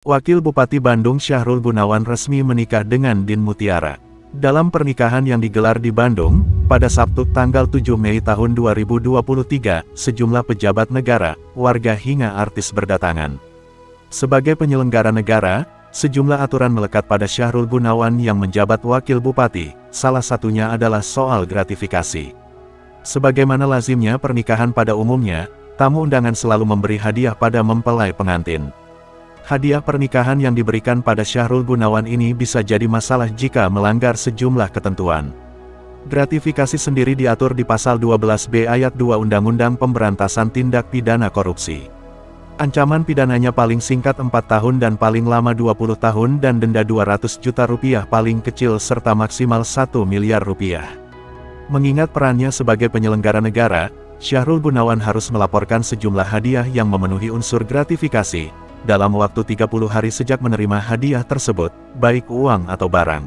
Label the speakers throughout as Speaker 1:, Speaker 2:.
Speaker 1: Wakil Bupati Bandung Syahrul Gunawan resmi menikah dengan Din Mutiara. Dalam pernikahan yang digelar di Bandung, pada Sabtu tanggal 7 Mei tahun 2023, sejumlah pejabat negara, warga hingga artis berdatangan. Sebagai penyelenggara negara, sejumlah aturan melekat pada Syahrul Gunawan yang menjabat wakil bupati, salah satunya adalah soal gratifikasi. Sebagaimana lazimnya pernikahan pada umumnya, tamu undangan selalu memberi hadiah pada mempelai pengantin. Hadiah pernikahan yang diberikan pada Syahrul Gunawan ini bisa jadi masalah jika melanggar sejumlah ketentuan. Gratifikasi sendiri diatur di pasal 12b ayat 2 Undang-Undang Pemberantasan Tindak Pidana Korupsi. Ancaman pidananya paling singkat 4 tahun dan paling lama 20 tahun dan denda 200 juta rupiah paling kecil serta maksimal 1 miliar rupiah. Mengingat perannya sebagai penyelenggara negara, Syahrul Gunawan harus melaporkan sejumlah hadiah yang memenuhi unsur gratifikasi, dalam waktu 30 hari sejak menerima hadiah tersebut, baik uang atau barang.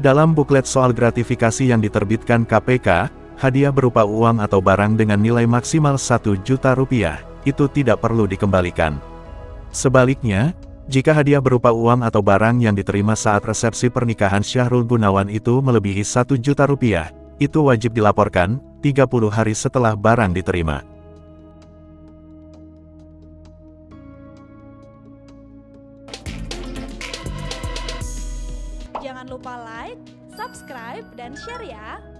Speaker 1: Dalam buklet soal gratifikasi yang diterbitkan KPK, hadiah berupa uang atau barang dengan nilai maksimal 1 juta rupiah, itu tidak perlu dikembalikan. Sebaliknya, jika hadiah berupa uang atau barang yang diterima saat resepsi pernikahan Syahrul Gunawan itu melebihi 1 juta rupiah, itu wajib dilaporkan, 30 hari setelah barang diterima.
Speaker 2: Jangan lupa like, subscribe, dan share ya!